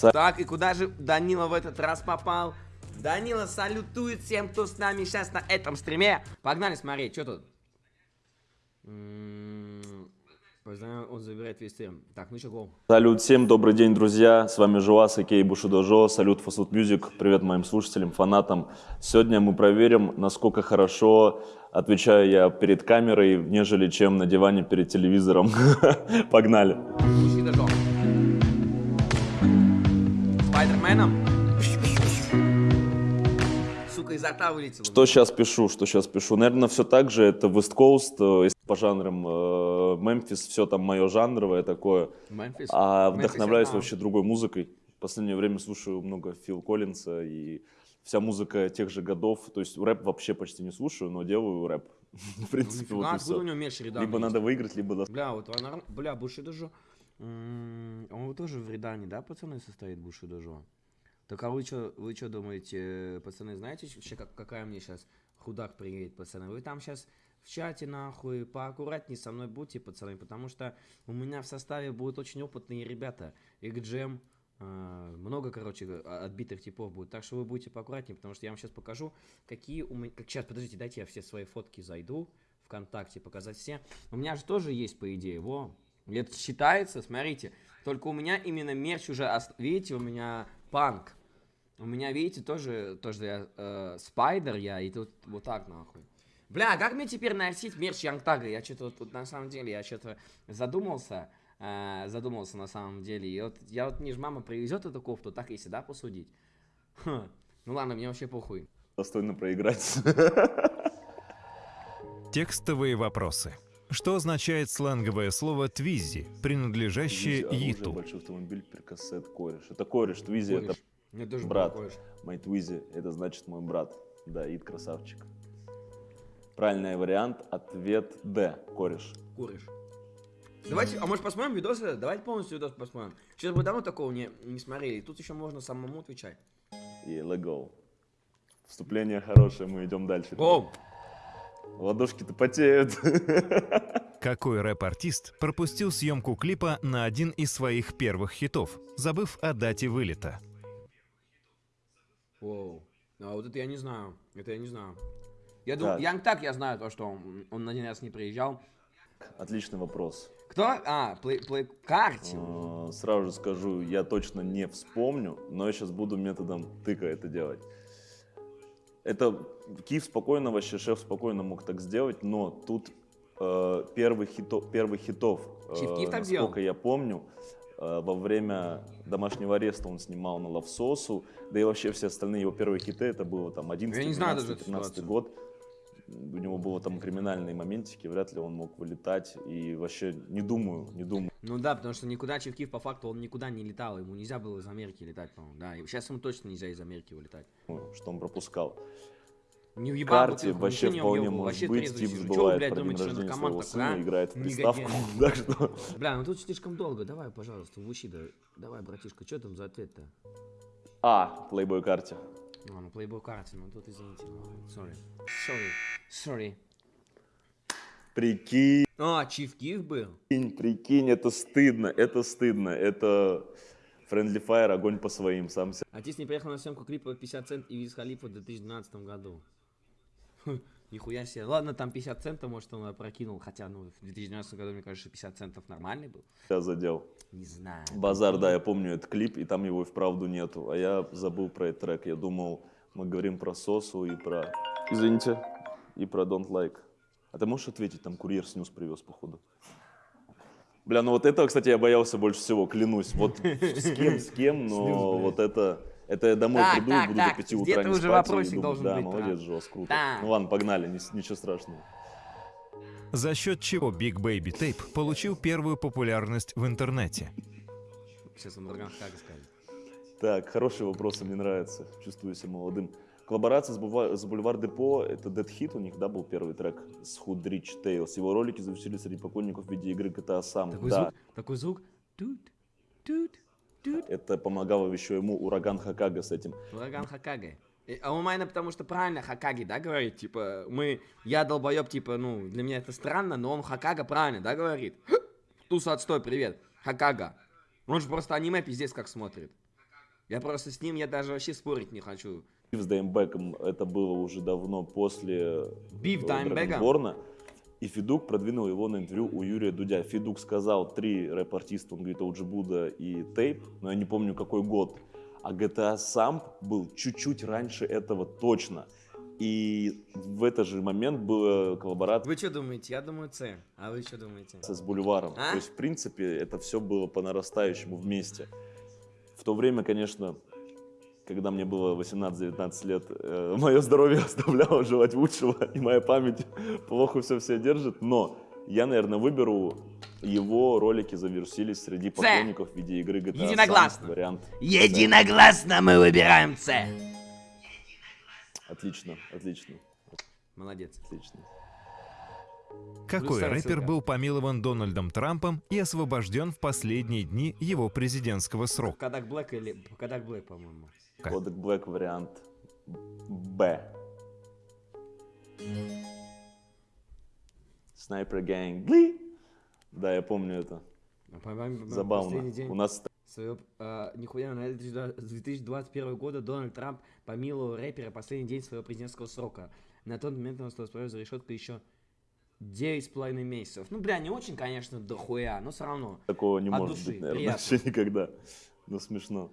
Так, и куда же Данила в этот раз попал? Данила салютует всем, кто с нами сейчас на этом стриме. Погнали смотреть, что тут? М-м-м, он забирает весь стрим. Так, ну что, гол. Салют всем, добрый день, друзья. С вами Жуас, Акей Бушидожо. Салют Фасуд Мюзик. Привет моим слушателям, фанатам. Сегодня мы проверим, насколько хорошо отвечаю я перед камерой, нежели чем на диване перед телевизором. Погнали. Бушидожо. Спайдерменом. Сука, изо рта вылетело. Что сейчас пишу, что сейчас пишу? Наверное, все так же. Это West Coast, э, по жанрам э, Мемфис, все там мое жанровое такое. Мемфис. А вдохновляюсь я вообще другой музыкой. В последнее время слушаю много Фил Коллинса и вся музыка тех же годов. То есть рэп вообще почти не слушаю, но делаю рэп. В принципе, вот Нифига, и откуда у него меч рядами Либо надо выиграть, либо Бля, вот она, бля, Бушидожо. м, Он тоже в Редане, да, пацаны, состоит Бушидожо? Так а вы что, вы что думаете, пацаны, знаете вообще, как, какая мне сейчас худак приедет, пацаны? Вы там сейчас в чате, нахуй, поаккуратнее со мной будьте, пацаны, потому что у меня в составе будут очень опытные ребята. Экджем, э, много, короче, а- отбитых типов будет. Так что вы будете поаккуратнее, потому что я вам сейчас покажу, какие у меня... Как, сейчас, подождите, дайте я все свои фотки зайду ВКонтакте, показать все. У меня же тоже есть, по идее, во. Это считается, смотрите. Только у меня именно мерч уже, видите, у меня панк. У меня, видите, тоже, тоже я э, спайдер я, и тут вот так нахуй. Бля, а как мне теперь носить мерч Янгтага? Я что-то вот, вот на самом деле, я что-то задумался, э, задумался на самом деле. И вот я вот, мне же мама привезет эту кофту, так если, да, посудить? Ха. Ну ладно, мне вообще похуй. достойно проиграть. Текстовые вопросы. Что означает сленговое слово «twizzy», принадлежащее twizzy, оружие, Yeat у? большой автомобиль, перкоцет, кореш. Это кореш, twizzy это. Мне тоже брат. было кореш. Мой twizzy, это значит мой брат. Да, Ид красавчик. Правильный вариант, ответ Д, кореш. Куришь. Давайте, а может посмотрим видосы? Давайте полностью видос посмотрим. Сейчас бы давно такого не, не смотрели. И тут еще можно самому отвечать. И let go. Вступление хорошее, мы идем дальше. Оу! Ладошки-то потеют. Какой рэп-артист пропустил съемку клипа на один из своих первых хитов, забыв о дате вылета? Оу. А вот это я не знаю. Это я не знаю. Я думаю, Так. Янг так я знаю то, что он, он один раз не приезжал. Отличный вопрос. Кто? А, плей, плей, карте. Э, Сразу же скажу, я точно не вспомню, но я сейчас буду методом тыка это делать. Это Киев спокойно, вообще шеф спокойно мог так сделать, но тут э, первый, хито, первый хитов, э, Чиф Киев так насколько делал? я помню, э, во время домашнего ареста он снимал на Лавсосу, да и вообще все остальные его первые хиты, это было там 11, Я не знаю даже 12, эту 13 ситуацию. год. У него было там криминальные моментики, вряд ли он мог вылетать, и вообще не думаю, не думаю. Ну да, потому что никуда Чевкив по факту он никуда не летал. Ему нельзя было из Америки летать, по-моему. Да, и сейчас ему точно нельзя из Америки вылетать. что он пропускал. Не въебал карте бутылку, вообще вполне въебывал, может вообще быть, Тип забывает блядь, про день рождения своего сына, а? играет в приставку, так что... Бля, ну тут слишком долго. Давай, пожалуйста, в ущи, да. Давай, братишка, что там за ответ-то? А, плейбой карте. Ну, ну, плейбой карте, ну тут извините. ну, Sorry. Sorry. Sorry. Прикинь, А, Чиф Киев был? прикинь, это стыдно, это стыдно, это... Friendly Fire, огонь по своим, сам себя. Артист не приехал на съемку клипа 50 цент и Виз Халифа в 2012 году. Нихуя себе. Ладно, там 50 центов, может, он опрокинул. Хотя, ну, в 2012 году, мне кажется, 50 центов нормальный был. задел. Не знаю. Базар, да, я помню этот клип, и там его и вправду нету. А я забыл про этот трек. Я думал, мы говорим про Сосу и про... Извините. И про Don't Like. А ты можешь ответить, там курьер снюс привез, походу? Бля, ну вот этого, кстати, я боялся больше всего, клянусь. Вот с кем, с кем, но вот это... Это я домой Так, приду так, и буду так, до 5 где-то утра не уже спать. вопросик должен да, быть, молодец, брат. Жос, круто. Так. Ну ладно, погнали, ни- ничего страшного. За счет чего Big Baby Tape получил первую популярность в интернете? Сейчас он как скажет. Так, хороший вопрос, мне нравится. Чувствую себя молодым. Коллаборация с, Бульва- с Бульвар Депо, это Dead Hit, у них, да, был первый трек с Hood Rich Tales. Его ролики зависели среди поклонников в виде игры GTA сам. Такой да, звук, такой звук. Тут, тут. Это помогало еще ему ураган Хакага с этим. Ураган Хакаге. И- А у меня потому что правильно Хакаги, да, говорит? Типа, мы, я долбоеб, типа, ну, для меня это странно, но он Хакага правильно, да, говорит? Туса отстой, привет. Хакага. Он же просто аниме пиздец как смотрит. Я просто с ним, я даже вообще спорить не хочу. с Даймбеком это было уже давно после Биф Даймбека? Драгонборна. И Федук продвинул его на интервью у Юрия Дудя. Федук сказал три рэп-артиста, он говорит, Буда и Тейп, но я не помню какой год. А GTA Samp был чуть-чуть раньше этого точно. И в этот же момент была коллаборация Вы что думаете? Я думаю С. А вы что думаете? с Бульваром. А? То есть, в принципе, это все было по нарастающему вместе. В то время, конечно, когда мне было 18-19 лет, мое здоровье оставляло желать лучшего, и моя память плохо все все держит, но я, наверное, выберу его ролики завирусились среди поклонников видеоигры GTA Единогласно. Вариант. Единогласно мы выбираем С. Отлично, отлично, Молодец. отлично. Какой рэпер был помилован Дональдом Трампом и освобожден в последние дни его президентского срока? Кадак Блэк или... Кадак Блэк, по-моему. Как? Кодек Блэк вариант Б. Снайпер Гэнг. Да, я помню это. По-моему, Забавно. У нас своего, а, нихуя, на 2021 года Дональд Трамп помиловал рэпера последний день своего президентского срока. На тот момент он остался за решеткой еще 9,5 месяцев. Ну, бля, не очень, конечно, дохуя, но все равно. такого не От может души, быть, наверное, приятно. вообще никогда. Ну, смешно.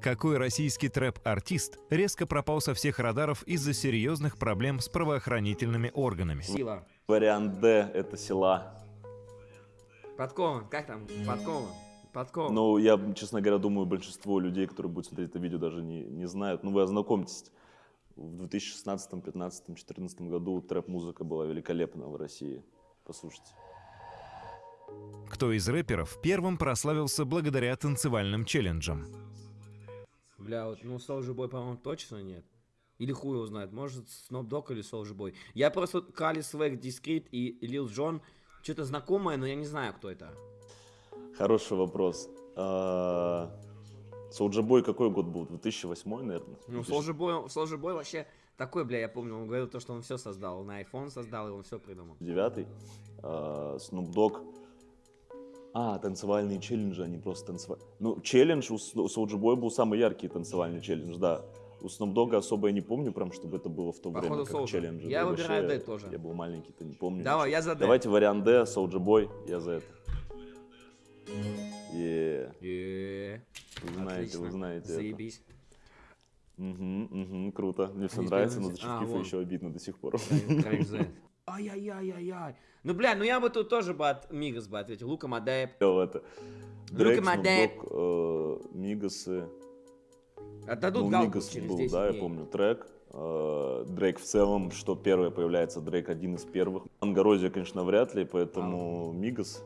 Какой российский трэп-артист резко пропал со всех радаров из-за серьезных проблем с правоохранительными органами? Сила. Вариант Д — это села. Подкован, как там? Подкован. Подкован. Ну, я, честно говоря, думаю, большинство людей, которые будут смотреть это видео, даже не, не знают. Ну, вы ознакомьтесь. В 2016, 2015, 2014 году трэп-музыка была великолепна в России. Послушайте. Кто из рэперов первым прославился благодаря танцевальным челленджам? Бля, вот, ну, Soulja Boy, по-моему, точно нет. Или хуй его знает, может, Snoop Dogg или Soulja Boy. Я просто Кали Свэг, Дискрит и Лил Джон, что-то знакомое, но я не знаю, кто это. Хороший вопрос. Соулджа Бой какой год был? 2008, наверное? Ну, 2000? Soulja Boy, Soulja Boy вообще такой, бля, я помню, он говорил то, что он все создал. На iPhone создал, и он все придумал. девятый. Snoop Dogg. А, танцевальные челленджи, они просто танцевали. Ну, челлендж у Boy был самый яркий танцевальный челлендж, да. У Snoop Dogg особо я не помню прям, чтобы это было в то Походу, время, как Soulja. челленджи. Я Да выбираю вообще, D тоже. Я был маленький, то не помню. Давай, я за D. Давайте вариант D, Soulja Boy, я за это. Е, вы знаете, вы знаете. Заебись. Угу, угу, круто. Мне все нравится, но вспомнить. за А, Чикифа еще обидно до сих пор. Ай-яй-яй-яй-яй. Ну, бля, ну я бы тут тоже бы от Мигас бы ответил. Лука Мадеев. Это. Дрейк, dad. Dogg, э, Мигасы. Отдадут Ну, галку Мигас через был, 10 да, я дней. помню, трек. Э, Дрейк в целом, что первое появляется, Дрейк один из первых. Ангарозия, конечно, вряд ли, поэтому Мигас. Мигас,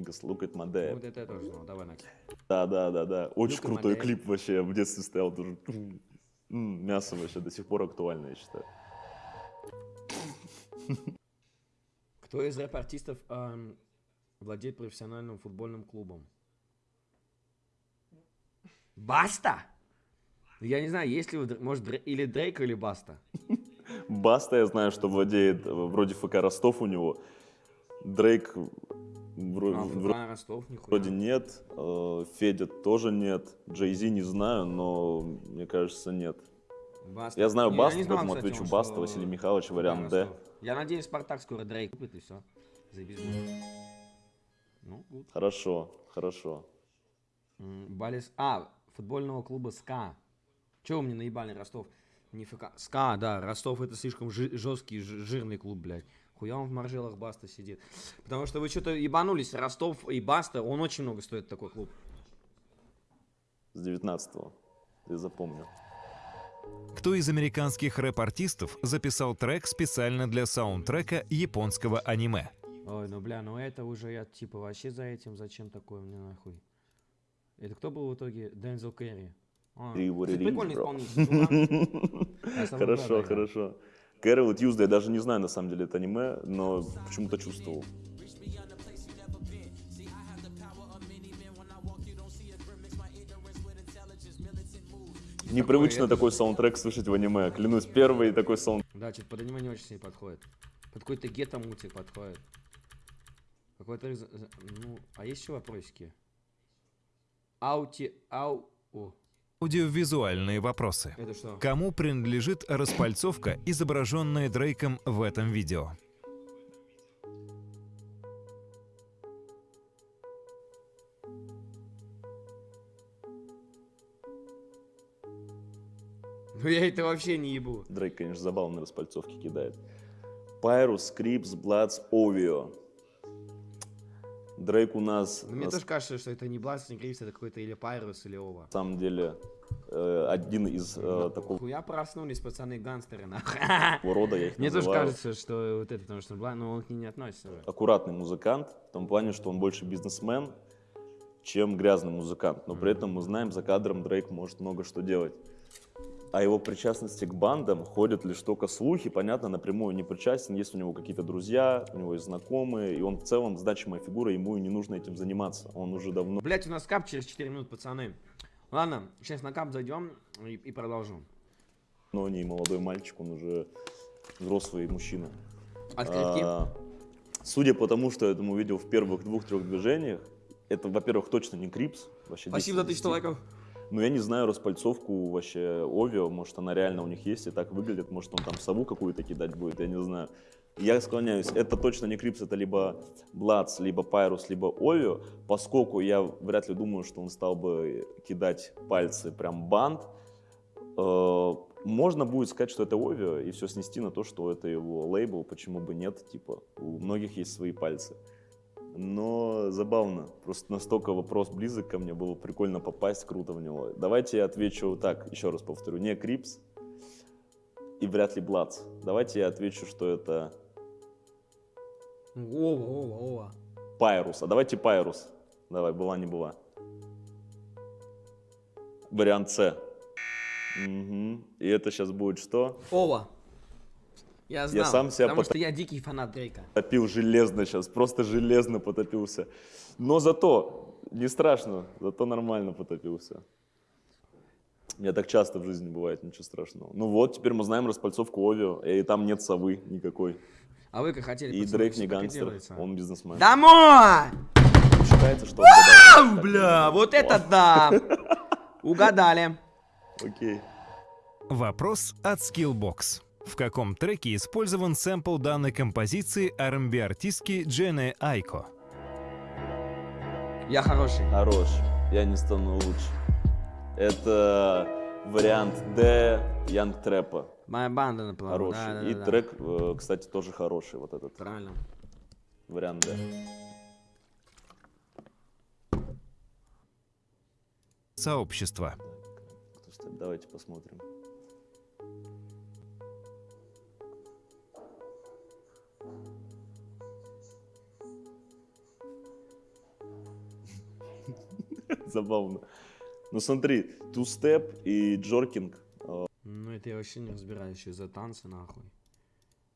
my Ну, dad. Вот это я тоже знал. Давай, Накс. Да, да, да, да. Очень крутой клип вообще. В детстве стоял тоже. Мясо вообще до сих пор актуально, я считаю. Кто из рэп-артистов ам, владеет профессиональным футбольным клубом? Баста? Я не знаю, есть ли может, или Дрейк, или Баста. Баста, я знаю, что владеет, э, вроде ФК Ростов у него. Дрейк вро- А, вро- ФК Ростов, нихуя. вроде нет. э, Федя тоже нет. Джей Зи не знаю, но мне кажется, нет. Баста. Я знаю Баста, не знал, поэтому кстати, отвечу он, Баста, что Василий Михайлович, вариант Д. Я надеюсь, Спартак скоро Дрейк купит, и все. Заебись. Ну, good. Хорошо, хорошо. Балис... А, футбольного клуба СКА. Чего вы мне наебали, Ростов? Не ФК. СКА, да, Ростов это слишком жи- жесткий, жи- жирный клуб, блядь. Хуя он в маржелах Баста сидит. Потому что вы что-то ебанулись, Ростов и Баста, он очень много стоит такой клуб. С 19-го. Ты запомнил. Кто из американских рэп-артистов записал трек специально для саундтрека японского аниме? Ой, ну бля, ну это уже я типа вообще за этим, зачем такое мне нахуй? Это кто был в итоге? Дензел Керри. А, прикольный исполнитель. сам Хорошо, хорошо. Кэрол Тьюзда, я даже не знаю на самом деле это аниме, но почему-то чувствовал. Непривычно это- такой саундтрек слышать в аниме. Клянусь, первый такой саундтрек. Да, что-то под аниме не очень себе подходит. Под какой-то гетто мультик подходит. Какой-то... за- Ну, а есть еще вопросики? Аути... Ау... О, Аудиовизуальные вопросы. это что? Кому принадлежит распальцовка, изображенная Дрейком в этом видео? Ну я это вообще не ебу. Дрейк, конечно, забавно распальцовки кидает. Пайрус, Скрипс, Бладс, Овио. Дрейк у нас Ну, мне на тоже кажется, что это не Бласт, не Кривс, это какой-то или Пайрус, или Ова. самом деле э, один из э, такого Хуя проснулись, пацаны, гангстеры, нахуй. рода, я их Мне тоже кажется, что вот это, потому что Бласт, ну он к ней не относится уже. аккуратный музыкант, в том плане, что он больше бизнесмен, чем грязный музыкант. Но при этом мы знаем, за кадром Дрейк может много что делать. О его причастности к бандам ходят лишь только слухи, понятно, напрямую не причастен, есть у него какие-то друзья, у него есть знакомые, и он в целом значимая фигура, ему и не нужно этим заниматься. Он уже давно Блять, у нас кап через 4 минут, пацаны. Ладно, сейчас на кап зайдем и, и продолжим. не молодой мальчик, он уже взрослый мужчина. Открытки. А, Судя по тому, что я этому видел в первых двух-трех движениях, это, во-первых, точно не Крипс. Вообще Спасибо за 10 из тысячу 10. лайков. Ну, я не знаю распальцовку вообще OVO, может, она реально у них есть и так выглядит, может, он там сову какую-то кидать будет, я не знаю. Я склоняюсь, это точно не Crips, это либо Bloods, либо Pirus, либо OVO, поскольку я вряд ли думаю, что он стал бы кидать пальцы прям банд, э, можно будет сказать, что это OVO, и все снести на то, что это его лейбл, почему бы нет, типа, у многих есть свои пальцы. Но забавно, просто настолько вопрос близок ко мне, было прикольно попасть, круто в него. Давайте я отвечу так, еще раз повторю, не Crips и вряд ли Bloods. Давайте я отвечу, что это OVO, OVO, OVO. Pirus. А давайте Pirus. Давай, была не была. Вариант С. Мгм. И это сейчас будет что? OVO. Я знал, сам себя потому пота- что я дикий фанат Дрейка. Топил железно сейчас, просто железно потопился. Но зато не страшно, зато нормально потопился. Мне так часто в жизни бывает, ничего страшного. Ну вот, теперь мы знаем распальцовку Овио, и там нет совы никакой. А вы как хотели, И пацаны, Дрейк не гангстер, он бизнесмен. Домой! Считается, что отгадал. Ау, бля, вот это да! Угадали. Окей. Вопрос от Skillbox. В каком треке использован сэмпл данной композиции R&B-артистки Джены Айко? Я хороший. Хорош. Я не стану лучше. Это вариант Д Янг Трэпа. Моя банда наплыла. Хороший. Да, да, И да. трек, э, кстати, тоже хороший. Вот этот Правильно. вариант Д. Сообщество. Давайте посмотрим. Забавно. Ну смотри, ту-степ и джоркинг. Ну это я вообще не разбираюсь еще за танцы нахуй.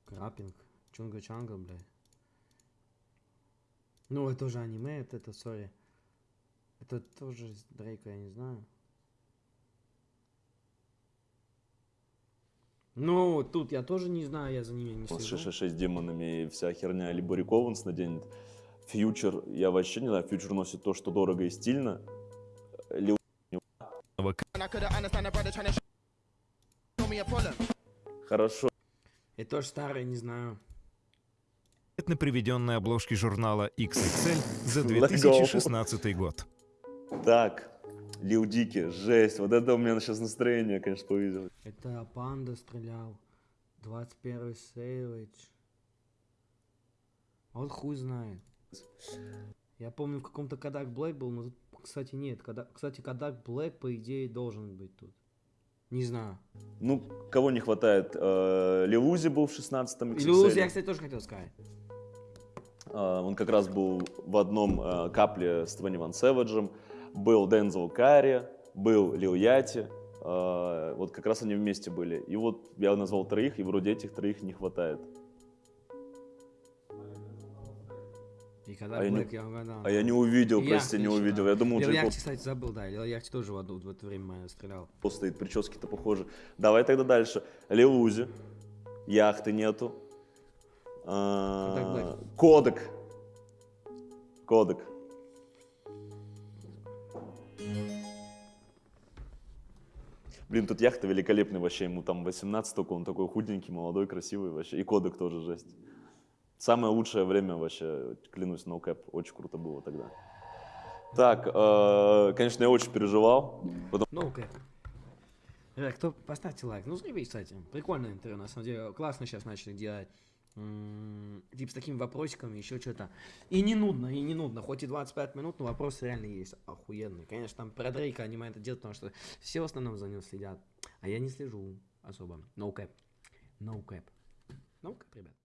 Крапинг. Чунга-чанга, блядь. Ну это уже аниме, это, это, сори. Это тоже Дрейка, я не знаю. Ну, тут я тоже не знаю, я за ними не слежу. 666 демонами и вся херня. Либо Рик Оуэнс наденет. Фьючер, я вообще не знаю, Фьючер носит то, что дорого и стильно. Лил хорошо. Это тоже старое, не знаю. на приведенной обложке журнала XXL за Let's go. 2016 год. Так, Лил Дики, жесть. Вот это у меня сейчас настроение, конечно, повесило. Это Панда стрелял. 21 Сейвидж. А вот хуй знает. Я помню, в каком-то Кадак Блэк был, но тут, кстати, нет. Када- Кстати, Кадак Блэк, по идее, должен быть тут. Не знаю. Ну, кого не хватает? Э, Лил Узи был в 16-м Или Узи, XXL. я, кстати, тоже хотел сказать. А, Он как раз был в одном э, капле с 21 Сэвиджем. Был Дензел Карри, был Лил Яти. Вот как раз они вместе были. И вот я назвал троих, и вроде этих троих не хватает. И Кадак А я не- Блэк, я угадал. А я не увидел, И прости, не увидел. да. Я думал, Лил Джей Яхти, кстати, забыл, да. Лил Яхти тоже в, в это время стрелял. Пол стоит, прически-то похожи. Давай тогда дальше. Лил Узи. Яхты нету. А. Кодек. Кодек. Блин, тут яхта великолепный вообще, ему там 18 только, он такой худенький, молодой, красивый вообще. И кодек тоже жесть. Самое лучшее время вообще, клянусь, no cap, очень круто было тогда. Так, э, конечно, я очень переживал, потому Ну, окей. Ребят, кто поставьте лайк. Ну, заебись, кстати. Прикольное интервью, на самом деле. Классно сейчас начали делать. Типа с такими вопросиками, еще что-то. И не нудно, и не нудно. Хоть и 25 минут, но вопросы реально есть. Охуенные. Конечно, там про Дрейка они это делают, потому что все в основном за ним следят. А я не слежу особо. No cap. No cap. No cap, ребят.